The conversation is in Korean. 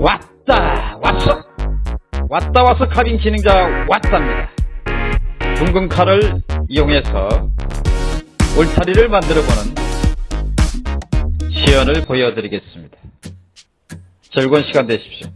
왔다 왔어. 왔다 와서 카빙 진행자 왔답니다. 둥근 칼을 이용해서 울타리를 만들어보는 시연을 보여드리겠습니다. 즐거운 시간 되십시오